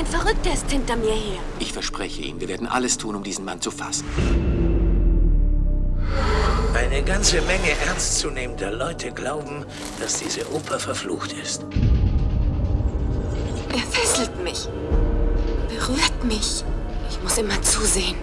Ein Verrückter ist hinter mir her. Ich verspreche Ihnen, wir werden alles tun, um diesen Mann zu fassen. Eine ganze Menge ernstzunehmender Leute glauben, dass diese Oper verflucht ist. Er fesselt mich. Berührt mich. Ich muss immer zusehen.